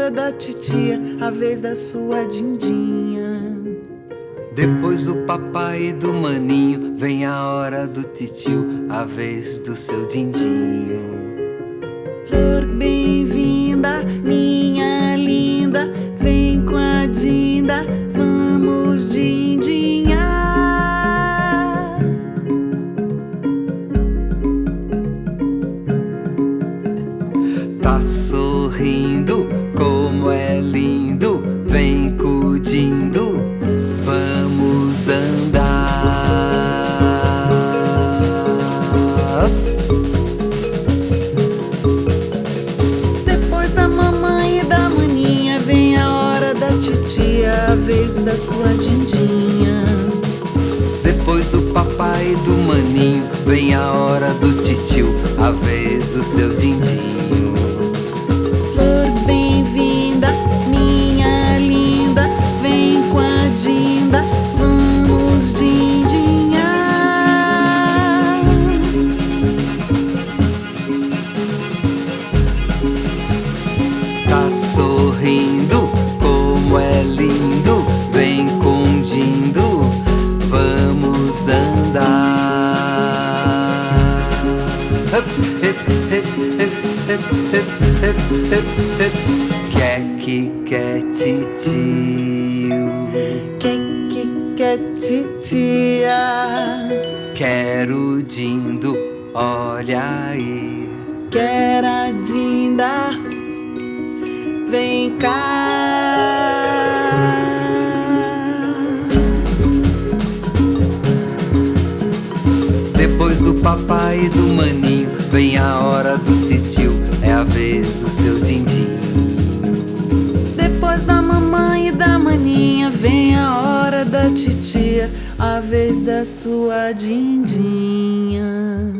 hora da titia, a vez da sua dindinha. Depois do papai e do maninho, vem a hora do titio, a vez do seu dindinho. Flor bem-vinda, minha linda, vem com a dinda, vamos dindinhar. Tá sorrindo, como é lindo, vem cudindo, vamos dandar. Depois da mamãe e da maninha, vem a hora da titia, a vez da sua dindinha. Depois do papai e do maninho, vem a hora do titio, a vez do seu dindinho. Quer que quer titio, Que que quer titia? quero dindo, olha aí. Quer a dinda? Vem cá. Depois do papai e do maninho, da titia, a vez da sua dindinha.